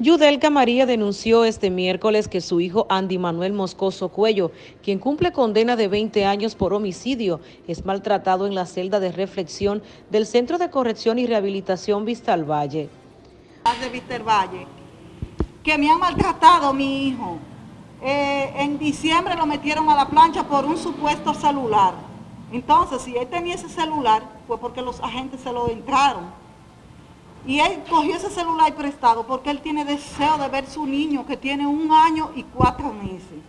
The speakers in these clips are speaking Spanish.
Yudelka María denunció este miércoles que su hijo Andy Manuel Moscoso Cuello, quien cumple condena de 20 años por homicidio, es maltratado en la celda de reflexión del Centro de Corrección y Rehabilitación Vista al Valle. De Vista al Valle, que me han maltratado mi hijo. Eh, en diciembre lo metieron a la plancha por un supuesto celular. Entonces, si él tenía ese celular, fue porque los agentes se lo entraron y él cogió ese celular prestado porque él tiene deseo de ver su niño que tiene un año y cuatro meses.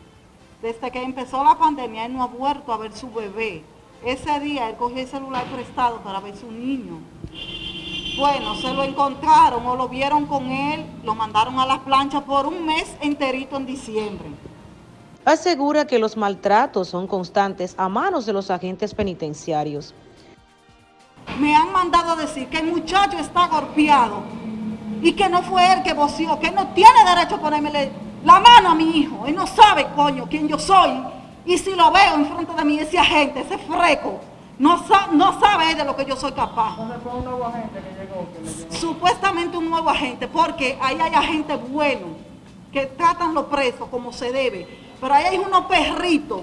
Desde que empezó la pandemia, él no ha vuelto a ver su bebé. Ese día él cogió el celular prestado para ver su niño. Bueno, se lo encontraron o lo vieron con él, lo mandaron a las planchas por un mes enterito en diciembre. Asegura que los maltratos son constantes a manos de los agentes penitenciarios me han mandado a decir que el muchacho está golpeado y que no fue él que voció, que él no tiene derecho a ponerme la mano a mi hijo. Él no sabe, coño, quién yo soy. Y si lo veo en frente de mí, ese agente, ese freco, no, no sabe de lo que yo soy capaz. fue un nuevo agente que llegó, Supuestamente un nuevo agente, porque ahí hay agentes buenos que tratan los presos como se debe. Pero ahí hay unos perritos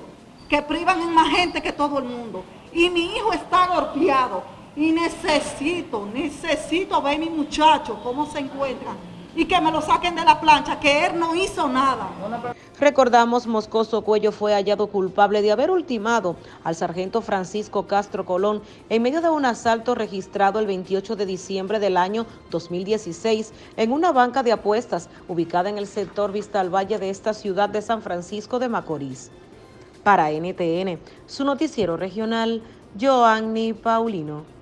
que privan en más gente que todo el mundo. Y mi hijo está golpeado y necesito, necesito ver mi muchacho cómo se encuentra y que me lo saquen de la plancha, que él no hizo nada. Recordamos, Moscoso Cuello fue hallado culpable de haber ultimado al sargento Francisco Castro Colón en medio de un asalto registrado el 28 de diciembre del año 2016 en una banca de apuestas ubicada en el sector Vista al Valle de esta ciudad de San Francisco de Macorís. Para NTN, su noticiero regional, Joanny Paulino.